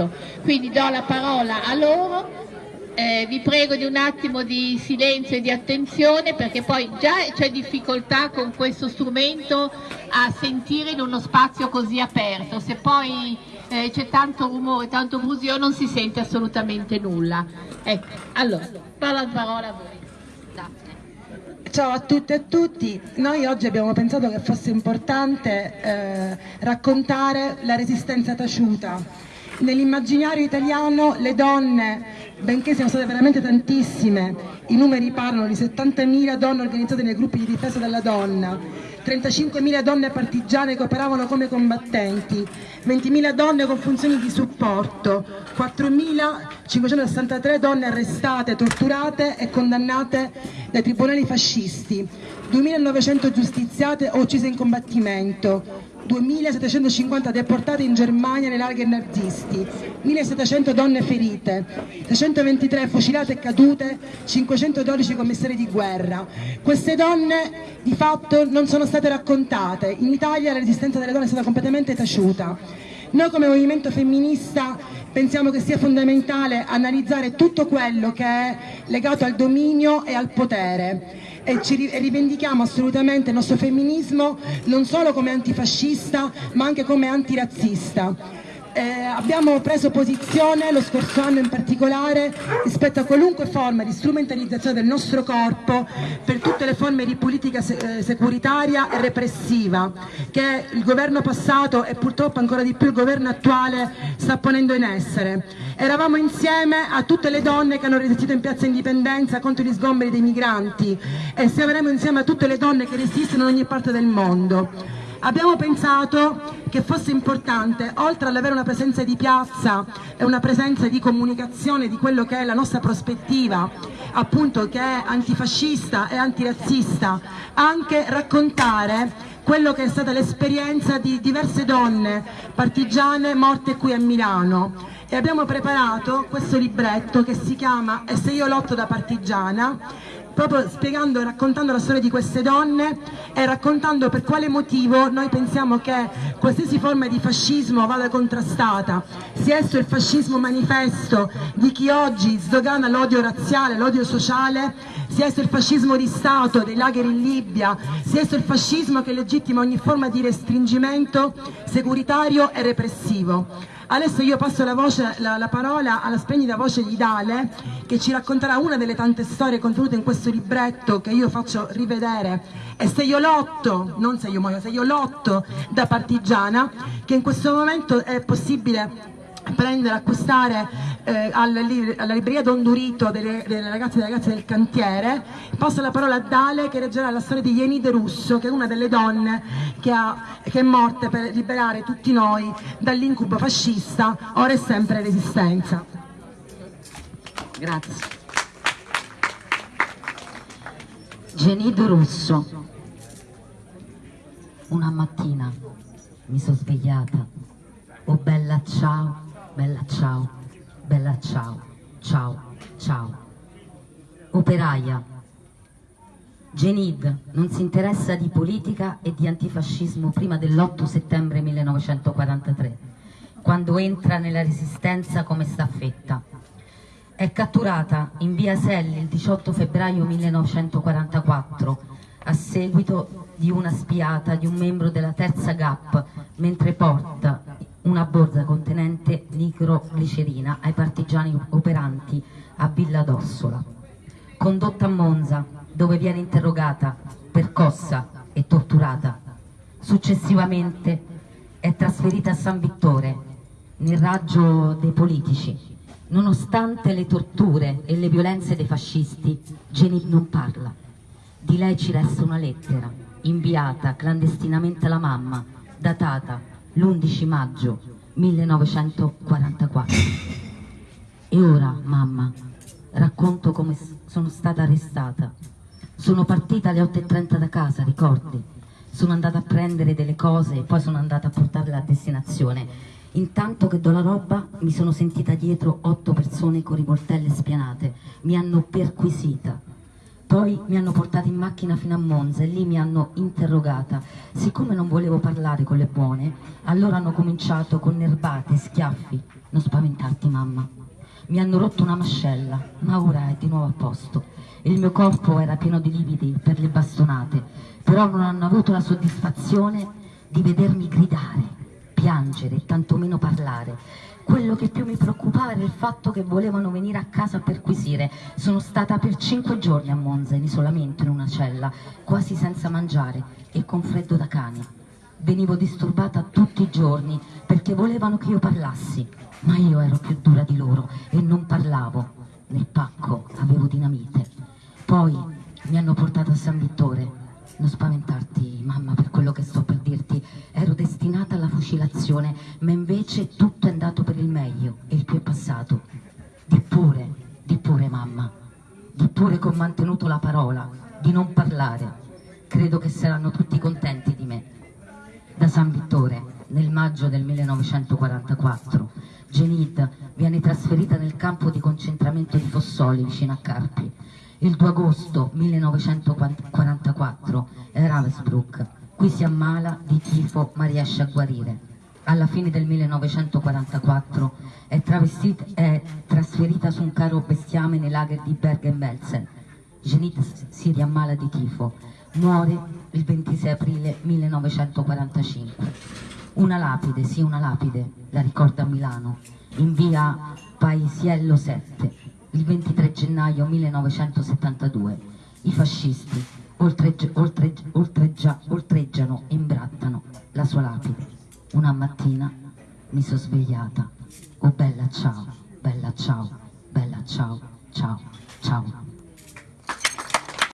questo. Quindi do la parola a loro. Eh, vi prego di un attimo di silenzio e di attenzione perché poi già c'è difficoltà con questo strumento a sentire in uno spazio così aperto, se poi eh, c'è tanto rumore, tanto brusio non si sente assolutamente nulla. Ecco, allora, parola, parola a voi. Ciao a tutte e a tutti, noi oggi abbiamo pensato che fosse importante eh, raccontare la resistenza taciuta. Nell'immaginario italiano le donne, benché siano state veramente tantissime, i numeri parlano di 70.000 donne organizzate nei gruppi di difesa della donna, 35.000 donne partigiane che operavano come combattenti, 20.000 donne con funzioni di supporto, 4.563 donne arrestate, torturate e condannate dai tribunali fascisti, 2.900 giustiziate o uccise in combattimento, 2.750 deportate in Germania nei lager nazisti, 1.700 donne ferite, 623 fucilate e cadute, 512 commissari di guerra. Queste donne di fatto non sono state raccontate, in Italia la resistenza delle donne è stata completamente taciuta. Noi come movimento femminista pensiamo che sia fondamentale analizzare tutto quello che è legato al dominio e al potere e ci rivendichiamo assolutamente il nostro femminismo non solo come antifascista ma anche come antirazzista. Eh, abbiamo preso posizione lo scorso anno in particolare rispetto a qualunque forma di strumentalizzazione del nostro corpo per tutte le forme di politica eh, securitaria e repressiva che il governo passato e purtroppo ancora di più il governo attuale sta ponendo in essere. Eravamo insieme a tutte le donne che hanno resistito in piazza Indipendenza contro gli sgomberi dei migranti e saremo insieme a tutte le donne che resistono in ogni parte del mondo. Abbiamo pensato che fosse importante, oltre ad avere una presenza di piazza e una presenza di comunicazione di quello che è la nostra prospettiva, appunto che è antifascista e antirazzista, anche raccontare quello che è stata l'esperienza di diverse donne partigiane morte qui a Milano. E abbiamo preparato questo libretto che si chiama E se io lotto da partigiana proprio spiegando e raccontando la storia di queste donne e raccontando per quale motivo noi pensiamo che qualsiasi forma di fascismo vada contrastata, sia esso il fascismo manifesto di chi oggi sdogana l'odio razziale, l'odio sociale, sia esso il fascismo di Stato, dei lager in Libia, sia esso il fascismo che legittima ogni forma di restringimento securitario e repressivo. Adesso io passo la, voce, la, la, parola alla splendida voce di Dale che ci racconterà una delle tante storie contenute in questo libretto che io faccio rivedere. E se io lotto, non se io muoio, se io lotto da partigiana che in questo momento è possibile prendere, acquistare eh, alla, alla, libreria Don Durito delle, delle ragazze e delle ragazze del cantiere. Passo la parola a Dale che leggerà la storia di Yenide Russo, che è una delle donne che, ha, che è morta per liberare tutti noi dall'incubo fascista, ora è sempre resistenza. Grazie. Genido Russo. Una mattina mi sono svegliata. Oh bella ciao, bella ciao, bella ciao, ciao, ciao. Operaia. Genid non si interessa di politica e di antifascismo prima dell'8 settembre 1943, quando entra nella resistenza come staffetta. È catturata in via Selli il 18 febbraio 1944 a seguito di una spiata di un membro della terza GAP mentre porta una borsa contenente nitroglicerina ai partigiani operanti a Villa d'Ossola. Condotta a Monza, dove viene interrogata, percossa e torturata. Successivamente è trasferita a San Vittore, nel raggio dei politici. Nonostante le torture e le violenze dei fascisti, Genib non parla. Di lei ci resta una lettera, inviata clandestinamente alla mamma, datata l'11 maggio 1944. E ora, mamma, racconto come sono stata arrestata. Sono partita alle 8.30 da casa, ricordi? Sono andata a prendere delle cose e poi sono andata a portarle a destinazione. Intanto che do la roba mi sono sentita dietro otto persone con rivoltelle spianate. Mi hanno perquisita. Poi mi hanno portata in macchina fino a Monza e lì mi hanno interrogata. Siccome non volevo parlare con le buone, allora hanno cominciato con nerbate, schiaffi. Non spaventarti, mamma. Mi hanno rotto una mascella, ma ora è di nuovo a posto. Il mio corpo era pieno di lividi per le bastonate, però non hanno avuto la soddisfazione di vedermi gridare, piangere e tantomeno parlare quello che più mi preoccupava era il fatto che volevano venire a casa a perquisire. Sono stata per cinque giorni a Monza in isolamento in una cella, quasi senza mangiare e con freddo da cane. Venivo disturbata tutti i giorni perché volevano che io parlassi, ma io ero più dura di loro e non parlavo. Nel pacco avevo dinamite. Poi mi hanno portato a San Vittore. Non spaventarti, mamma, per quello che sto per dirti. Ero destinata alla fucilazione, ma invece tutto è andato per il meglio e il più è passato. Di pure, di pure, mamma. Di pure che ho mantenuto la parola, di non parlare. Credo che saranno tutti contenti di me. Da San Vittore, nel maggio del 1944, Genid viene trasferita nel campo di concentramento di Fossoli, vicino a Carpi. Il 2 agosto 1944 è Ravensbrück. Qui si ammala di tifo ma riesce a guarire. Alla fine del 1944 è, è trasferita su un carro bestiame nei lager di Bergen-Belsen. Genit si riammala di tifo. Muore il 26 aprile 1945. Una lapide, sì una lapide, la ricorda Milano, in via Paisiello 7, il 23 gennaio 1972. I fascisti oltreggi, oltreggi, oltreggia, oltreggiano e imbrattano la sua lapide. Una mattina mi sono svegliata. Oh bella ciao, bella ciao, bella ciao, ciao, ciao.